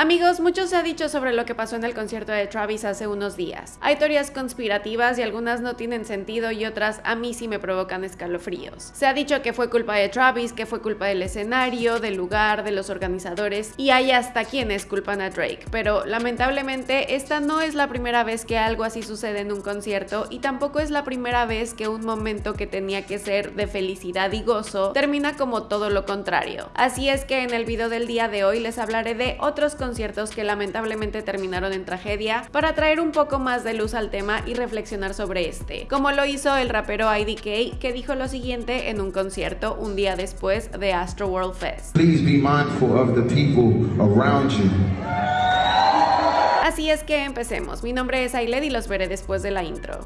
Amigos, mucho se ha dicho sobre lo que pasó en el concierto de Travis hace unos días. Hay teorías conspirativas y algunas no tienen sentido y otras a mí sí me provocan escalofríos. Se ha dicho que fue culpa de Travis, que fue culpa del escenario, del lugar, de los organizadores y hay hasta quienes culpan a Drake, pero lamentablemente esta no es la primera vez que algo así sucede en un concierto y tampoco es la primera vez que un momento que tenía que ser de felicidad y gozo termina como todo lo contrario. Así es que en el video del día de hoy les hablaré de otros conciertos que lamentablemente terminaron en tragedia para traer un poco más de luz al tema y reflexionar sobre este, como lo hizo el rapero IDK que dijo lo siguiente en un concierto un día después de Astro World Fest. Así es que empecemos. Mi nombre es Ailed y los veré después de la intro.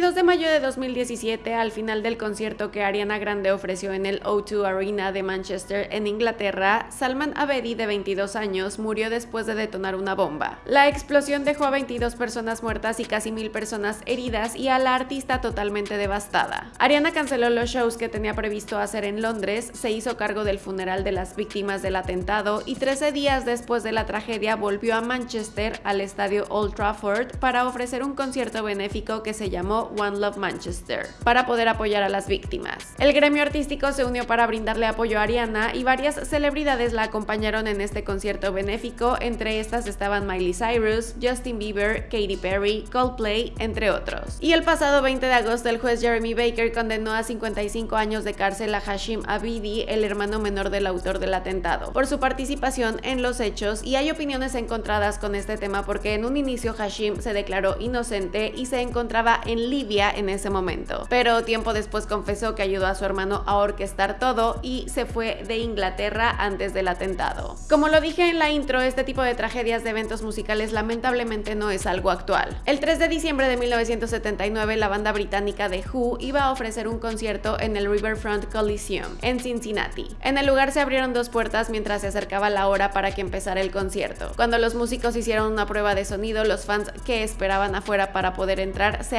22 de mayo de 2017, al final del concierto que Ariana Grande ofreció en el O2 Arena de Manchester, en Inglaterra, Salman Abedi, de 22 años, murió después de detonar una bomba. La explosión dejó a 22 personas muertas y casi mil personas heridas y a la artista totalmente devastada. Ariana canceló los shows que tenía previsto hacer en Londres, se hizo cargo del funeral de las víctimas del atentado y 13 días después de la tragedia volvió a Manchester, al estadio Old Trafford, para ofrecer un concierto benéfico que se llamó One Love Manchester, para poder apoyar a las víctimas. El gremio artístico se unió para brindarle apoyo a Ariana y varias celebridades la acompañaron en este concierto benéfico, entre estas estaban Miley Cyrus, Justin Bieber, Katy Perry, Coldplay, entre otros. Y el pasado 20 de agosto el juez Jeremy Baker condenó a 55 años de cárcel a Hashim Abidi, el hermano menor del autor del atentado, por su participación en los hechos y hay opiniones encontradas con este tema porque en un inicio Hashim se declaró inocente y se encontraba en En ese momento. Pero tiempo después confesó que ayudó a su hermano a orquestar todo y se fue de Inglaterra antes del atentado. Como lo dije en la intro, este tipo de tragedias de eventos musicales lamentablemente no es algo actual. El 3 de diciembre de 1979, la banda británica The Who iba a ofrecer un concierto en el Riverfront Coliseum, en Cincinnati. En el lugar se abrieron dos puertas mientras se acercaba la hora para que empezara el concierto. Cuando los músicos hicieron una prueba de sonido, los fans que esperaban afuera para poder entrar se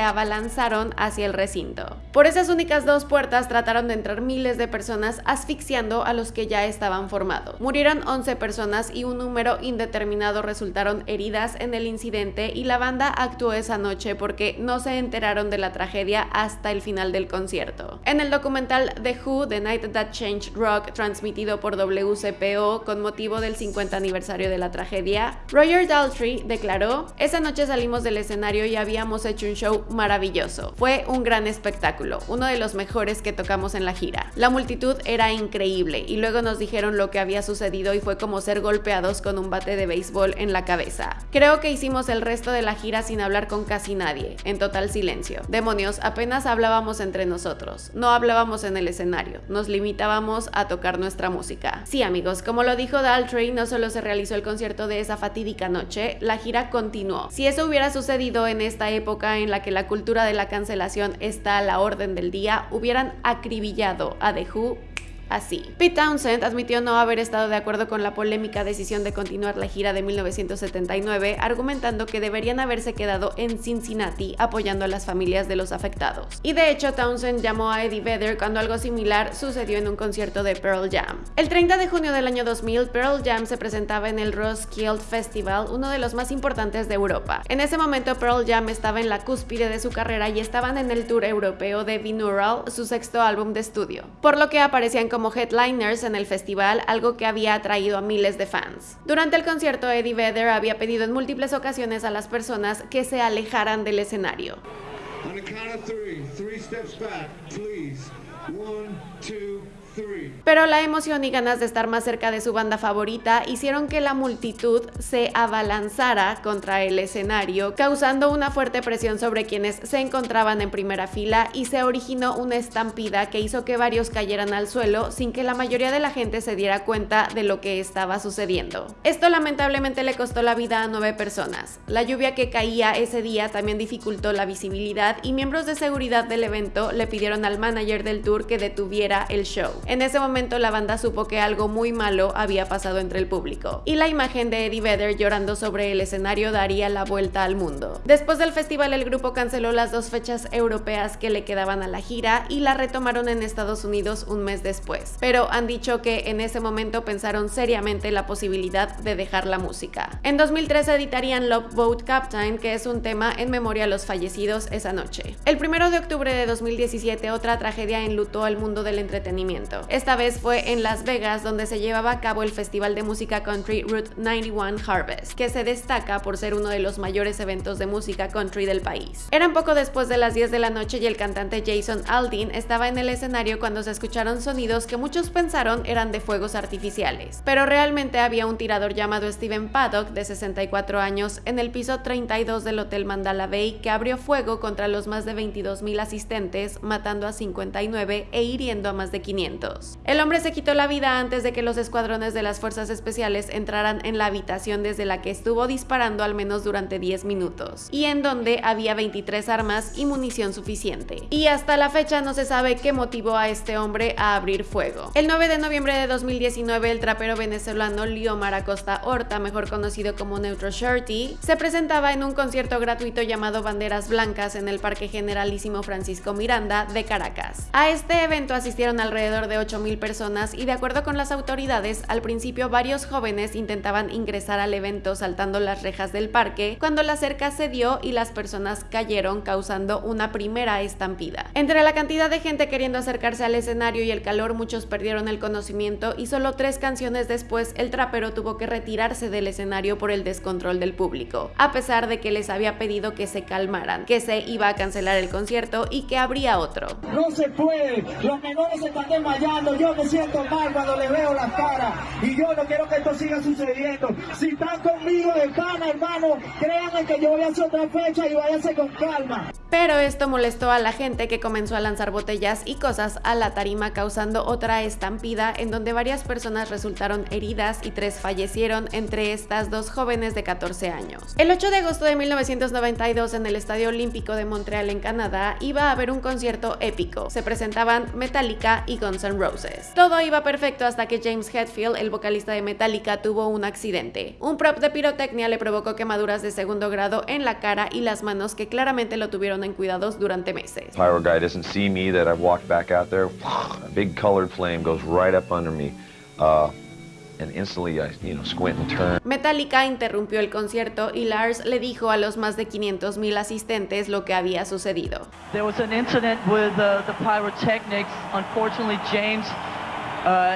lanzaron hacia el recinto. Por esas únicas dos puertas trataron de entrar miles de personas asfixiando a los que ya estaban formados. Murieron 11 personas y un número indeterminado resultaron heridas en el incidente y la banda actuó esa noche porque no se enteraron de la tragedia hasta el final del concierto. En el documental The Who, The Night That Changed Rock, transmitido por WCPO con motivo del 50 aniversario de la tragedia, Roger Daltrey declaró, esa noche salimos del escenario y habíamos hecho un show maravilloso. Fue un gran espectáculo, uno de los mejores que tocamos en la gira. La multitud era increíble y luego nos dijeron lo que había sucedido y fue como ser golpeados con un bate de béisbol en la cabeza. Creo que hicimos el resto de la gira sin hablar con casi nadie, en total silencio. Demonios, apenas hablábamos entre nosotros, no hablábamos en el escenario, nos limitábamos a tocar nuestra música. Sí amigos, como lo dijo Daltrey, no solo se realizó el concierto de esa fatídica noche, la gira continuó. Si eso hubiera sucedido en esta época en la que la cultura de la cancelación está a la orden del día, hubieran acribillado a The Who así. Pete Townsend admitió no haber estado de acuerdo con la polémica decisión de continuar la gira de 1979, argumentando que deberían haberse quedado en Cincinnati apoyando a las familias de los afectados. Y de hecho, Townsend llamó a Eddie Vedder cuando algo similar sucedió en un concierto de Pearl Jam. El 30 de junio del año 2000, Pearl Jam se presentaba en el Roskilde Festival, uno de los más importantes de Europa. En ese momento, Pearl Jam estaba en la cúspide de su carrera y estaban en el tour europeo de Binaural, su sexto álbum de estudio, por lo que aparecían como como headliners en el festival, algo que había atraído a miles de fans. Durante el concierto, Eddie Vedder había pedido en múltiples ocasiones a las personas que se alejaran del escenario. Pero la emoción y ganas de estar más cerca de su banda favorita hicieron que la multitud se abalanzara contra el escenario, causando una fuerte presión sobre quienes se encontraban en primera fila y se originó una estampida que hizo que varios cayeran al suelo sin que la mayoría de la gente se diera cuenta de lo que estaba sucediendo. Esto lamentablemente le costó la vida a nueve personas. La lluvia que caía ese día también dificultó la visibilidad y miembros de seguridad del evento le pidieron al manager del tour que detuviera el show. En ese momento la banda supo que algo muy malo había pasado entre el público, y la imagen de Eddie Vedder llorando sobre el escenario daría la vuelta al mundo. Después del festival el grupo canceló las dos fechas europeas que le quedaban a la gira y la retomaron en Estados Unidos un mes después, pero han dicho que en ese momento pensaron seriamente la posibilidad de dejar la música. En 2013 editarían Love Boat Captain, que es un tema en memoria a los fallecidos esa noche. El primero de octubre de 2017 otra tragedia enlutó al mundo del entretenimiento. Esta vez fue en Las Vegas donde se llevaba a cabo el festival de música country Route 91 Harvest, que se destaca por ser uno de los mayores eventos de música country del país. Eran poco después de las 10 de la noche y el cantante Jason Aldean estaba en el escenario cuando se escucharon sonidos que muchos pensaron eran de fuegos artificiales, pero realmente había un tirador llamado Steven Paddock de 64 años en el piso 32 del Hotel Mandala Bay que abrió fuego contra los más de 22 mil asistentes, matando a 59 e hiriendo a más de 500. El hombre se quitó la vida antes de que los escuadrones de las fuerzas especiales entraran en la habitación desde la que estuvo disparando al menos durante 10 minutos, y en donde había 23 armas y munición suficiente. Y hasta la fecha no se sabe qué motivó a este hombre a abrir fuego. El 9 de noviembre de 2019, el trapero venezolano Liomar Acosta Horta, mejor conocido como Neutro Shorty, se presentaba en un concierto gratuito llamado Banderas Blancas en el Parque Generalísimo Francisco Miranda de Caracas. A este evento asistieron alrededor de 8.000 personas y de acuerdo con las autoridades, al principio varios jóvenes intentaban ingresar al evento saltando las rejas del parque, cuando la cerca cedió y las personas cayeron causando una primera estampida. Entre la cantidad de gente queriendo acercarse al escenario y el calor, muchos perdieron el conocimiento y solo tres canciones después el trapero tuvo que retirarse del escenario por el descontrol del público, a pesar de que les había pedido que se calmaran, que se iba a cancelar el concierto y que habría otro. No se puede, los menores están yo me siento mal cuando les veo la cara y yo no quiero que esto siga sucediendo. Si están conmigo de pana, hermano, créanme que yo voy a hacer otra fecha y váyanse con calma. Pero esto molestó a la gente que comenzó a lanzar botellas y cosas a la tarima causando otra estampida en donde varias personas resultaron heridas y tres fallecieron, entre estas dos jóvenes de 14 años. El 8 de agosto de 1992 en el Estadio Olímpico de Montreal en Canadá iba a haber un concierto épico. Se presentaban Metallica y Guns N' Roses. Todo iba perfecto hasta que James Hetfield, el vocalista de Metallica, tuvo un accidente. Un prop de pirotecnia le provocó quemaduras de segundo grado en la cara y las manos que claramente lo tuvieron en cuidados durante meses. Pyro guy doesn't see me that I've walked back out there. A big colored flame goes right up under me. Uh, and instantly I, you know, squint and turn. Metallica interrumpió el concierto y Lars le dijo a los más de 500 mil asistentes lo que había sucedido. There was an incident with uh, the pyrotechnics. Unfortunately, James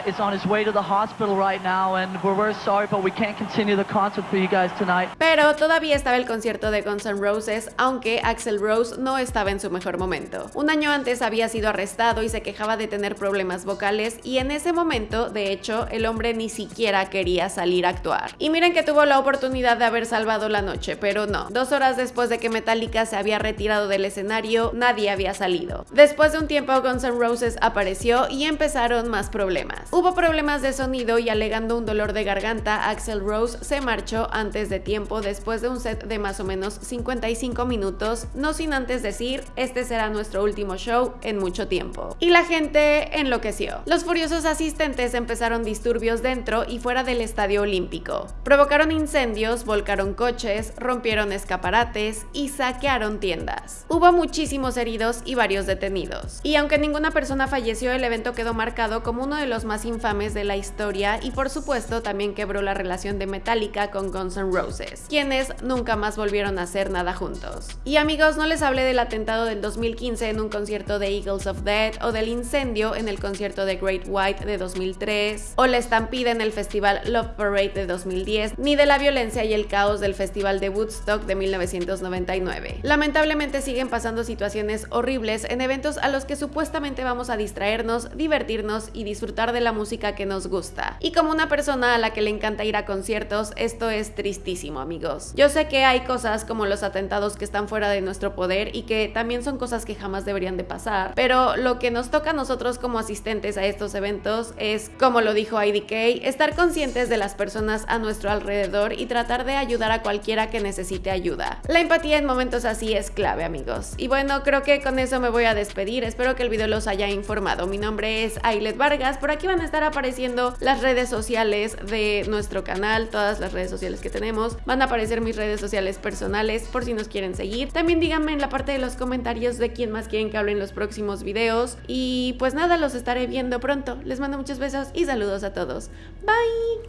is on his way to the hospital right now, and we're very sorry, but we can't continue the concert for you guys tonight. Pero todavía estaba el concierto de Guns N' Roses, aunque Axel Rose no estaba en su mejor momento. Un año antes había sido arrestado y se quejaba de tener problemas vocales, y en ese momento, de hecho, el hombre ni siquiera quería salir a actuar. Y miren que tuvo la oportunidad de haber salvado la noche, pero no. Dos horas después de que Metallica se había retirado del escenario, nadie había salido. Después de un tiempo, Guns N' Roses apareció y empezaron más problemas. Hubo problemas de sonido y alegando un dolor de garganta, Axel Rose se marchó antes de tiempo después de un set de más o menos 55 minutos, no sin antes decir, este será nuestro último show en mucho tiempo. Y la gente enloqueció. Los furiosos asistentes empezaron disturbios dentro y fuera del estadio olímpico. Provocaron incendios, volcaron coches, rompieron escaparates y saquearon tiendas. Hubo muchísimos heridos y varios detenidos. Y aunque ninguna persona falleció, el evento quedó marcado como uno los más infames de la historia y por supuesto también quebró la relación de Metallica con Guns N' Roses, quienes nunca más volvieron a hacer nada juntos. Y amigos, no les hablé del atentado del 2015 en un concierto de Eagles of Death o del incendio en el concierto de Great White de 2003 o la estampida en el festival Love Parade de 2010, ni de la violencia y el caos del festival de Woodstock de 1999. Lamentablemente siguen pasando situaciones horribles en eventos a los que supuestamente vamos a distraernos, divertirnos y disfrutar de la música que nos gusta. Y como una persona a la que le encanta ir a conciertos, esto es tristísimo, amigos. Yo sé que hay cosas como los atentados que están fuera de nuestro poder y que también son cosas que jamás deberían de pasar, pero lo que nos toca a nosotros como asistentes a estos eventos es, como lo dijo IDK, estar conscientes de las personas a nuestro alrededor y tratar de ayudar a cualquiera que necesite ayuda. La empatía en momentos así es clave, amigos. Y bueno, creo que con eso me voy a despedir. Espero que el video los haya informado. Mi nombre es Ailet Vargas. Por aquí van a estar apareciendo las redes sociales de nuestro canal, todas las redes sociales que tenemos. Van a aparecer mis redes sociales personales por si nos quieren seguir. También díganme en la parte de los comentarios de quién más quieren que hable en los próximos videos. Y pues nada, los estaré viendo pronto. Les mando muchos besos y saludos a todos. Bye.